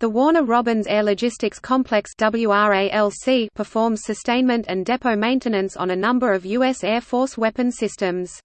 The Warner Robins Air Logistics Complex performs sustainment and depot maintenance on a number of U.S. Air Force weapon systems.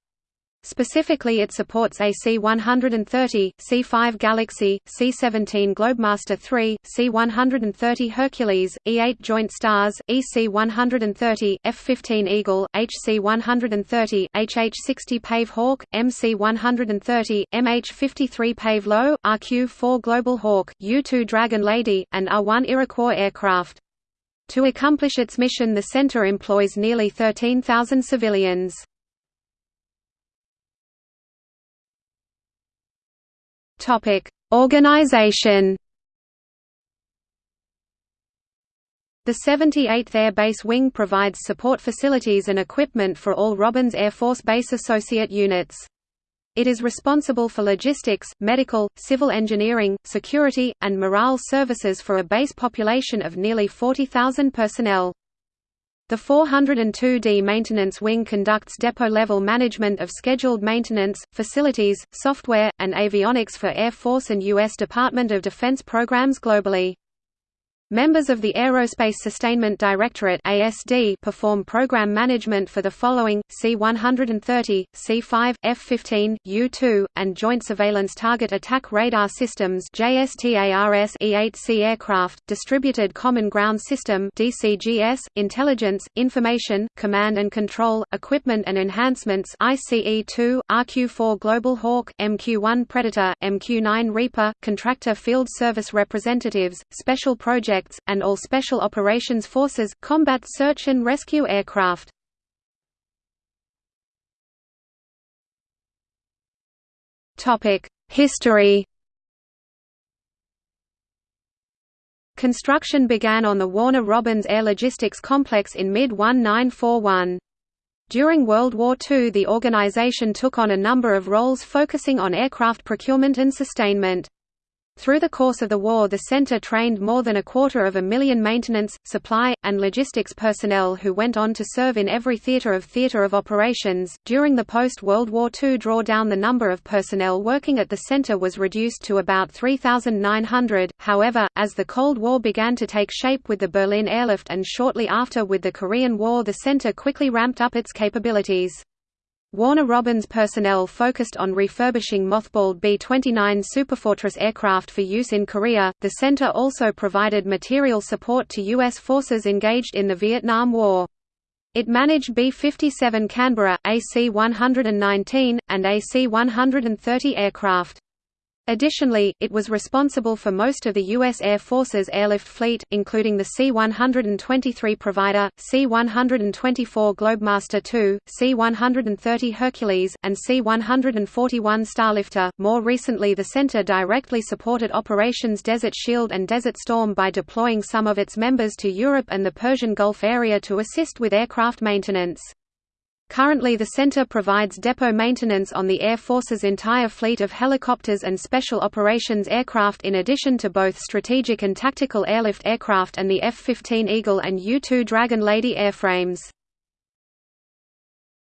Specifically it supports AC-130, C-5 Galaxy, C-17 Globemaster III, C-130 Hercules, E-8 Joint Stars, EC-130, F-15 Eagle, HC-130, HH-60 Pave Hawk, MC-130, MH-53 Pave Low, RQ-4 Global Hawk, U-2 Dragon Lady, and R-1 Iroquois aircraft. To accomplish its mission the center employs nearly 13,000 civilians. Topic: Organization. The 78th Air Base Wing provides support facilities and equipment for all Robins Air Force Base Associate units. It is responsible for logistics, medical, civil engineering, security, and morale services for a base population of nearly 40,000 personnel. The 402d Maintenance Wing conducts depot-level management of scheduled maintenance, facilities, software, and avionics for Air Force and U.S. Department of Defense programs globally. Members of the Aerospace Sustainment Directorate (ASD) perform program management for the following: C-130, C-5, F-15, U-2, and Joint Surveillance Target Attack Radar Systems (JSTARS) E-8C aircraft, Distributed Common Ground System (DCGS), Intelligence, Information, Command and Control, Equipment and Enhancements (ICE-2), RQ-4 Global Hawk, MQ-1 Predator, MQ-9 Reaper, Contractor Field Service Representatives, Special Projects and all Special Operations Forces, combat search and rescue aircraft. History Construction began on the Warner Robins Air Logistics Complex in mid-1941. During World War II the organization took on a number of roles focusing on aircraft procurement and sustainment. Through the course of the war the center trained more than a quarter of a million maintenance, supply, and logistics personnel who went on to serve in every theater of theater of operations. During the post-World War II drawdown the number of personnel working at the center was reduced to about 3,900, however, as the Cold War began to take shape with the Berlin airlift and shortly after with the Korean War the center quickly ramped up its capabilities. Warner Robins personnel focused on refurbishing mothballed B-29 Superfortress aircraft for use in Korea. The center also provided material support to U.S. forces engaged in the Vietnam War. It managed B-57 Canberra, AC-119, and AC-130 aircraft. Additionally, it was responsible for most of the U.S. Air Force's airlift fleet, including the C-123 Provider, C-124 Globemaster II, C-130 Hercules, and C-141 Starlifter. More recently the center directly supported Operations Desert Shield and Desert Storm by deploying some of its members to Europe and the Persian Gulf area to assist with aircraft maintenance. Currently the center provides depot maintenance on the Air Force's entire fleet of helicopters and special operations aircraft in addition to both strategic and tactical airlift aircraft and the F-15 Eagle and U-2 Dragon Lady airframes.